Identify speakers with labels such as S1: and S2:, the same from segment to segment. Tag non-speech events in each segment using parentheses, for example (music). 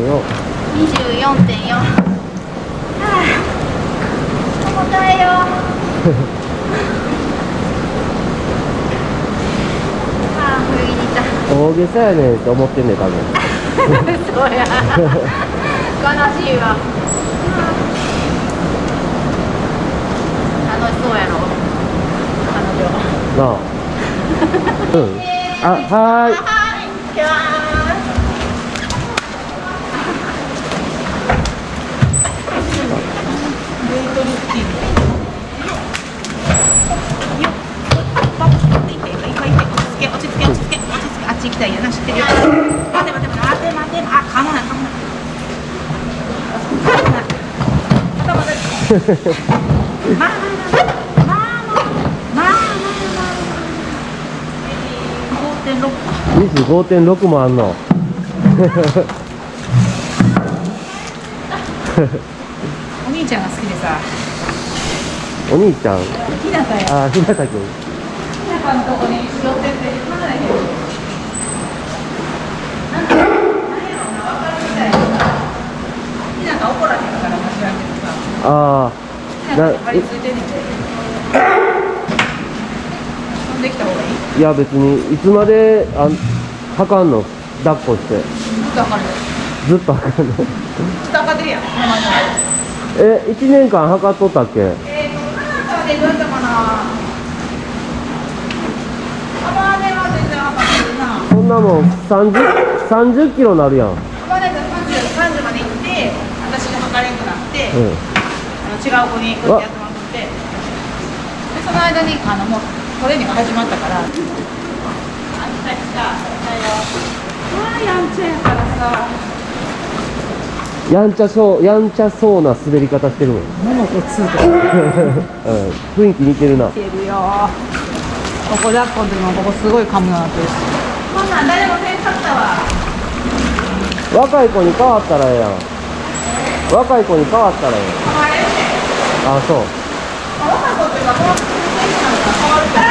S1: 度を24.4はあ重たいよ。(laughs) 大げさやねんっ思ってんね多分。
S2: そ悲しいわ。楽しそうやろ。彼女。
S1: なあ。うん。あはーい。
S3: たいよな知ってるよ待て待て待て待て待てあかもないかもないまたまたまあまあまあまあまあまあまあ5.6
S1: ミス5.6もあんの。
S3: お兄ちゃんが好きでさ。
S1: お兄ちゃん。
S3: ひなたや
S1: あひなたくん
S3: ひなたのとこに寄ってって。離れへんなんか何やろな分かるみたいなさひなた怒らへんから間違えてるさ
S1: ああ
S3: ひなたに張り付いてんねんて。飛んできた方がいい？
S1: いや別にいつまであん測んの？抱っこして。
S3: ずっと分かる。よ
S1: ずっと測んの？
S3: ずっと分かってるやん。
S1: え1年間測っとったっけ？
S3: えーと、でどうやったかな？アマネは全然分かってるな。
S1: そんなもん30 30キロなるやん。うん
S3: アマネが30 30まで行って私が測れんくなって、あの違う子にこうやってやってもらって。でその間にあのもうトレーニングが始まったから。あ来た来た来たよあーやんちゃやからさ。
S1: やんちゃそうやんちゃそうな滑り方してるもん、(laughs) うん、
S3: 物こつと
S1: 雰囲気似てるな。
S3: てるよ。ここ抱っこの時もここすごい噛むようになって。るしこんなん誰もせんかったわ。
S1: 若い子に変わったらええやん。若い子に変わったらええあそう。
S3: まあ若い子っていうかこの選手なんか変わるから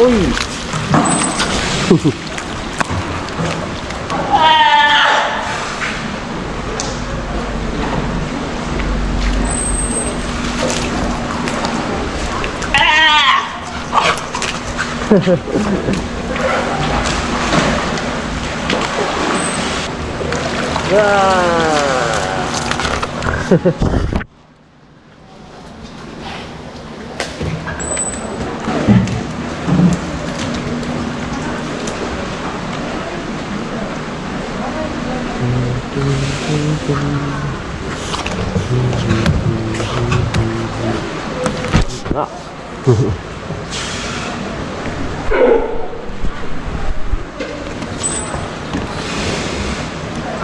S1: おい。うわー (laughs)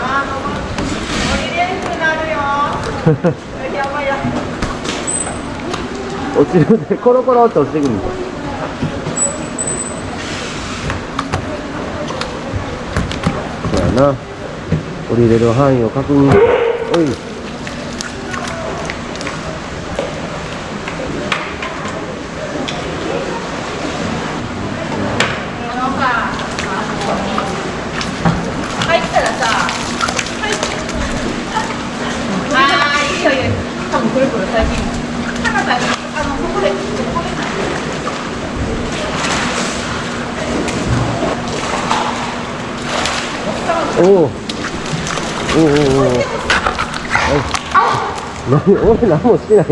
S1: あ
S3: の降りれんくなるよやばいや
S1: 落ちるんでコロコロって落ちてくるんだそうやな。降りれる範囲を確認。おい
S3: あのさ、あの入ったらさ、入っあーいいよいいよ、多分くるくる最近、かなたにあのここでここでない。
S1: おおおおおおお何俺何もしてない。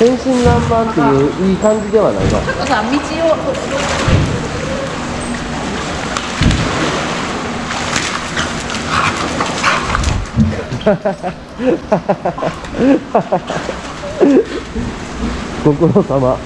S1: 天真爛漫っていういい感じではないな
S3: ちょっとさ、道を。
S1: ご苦労様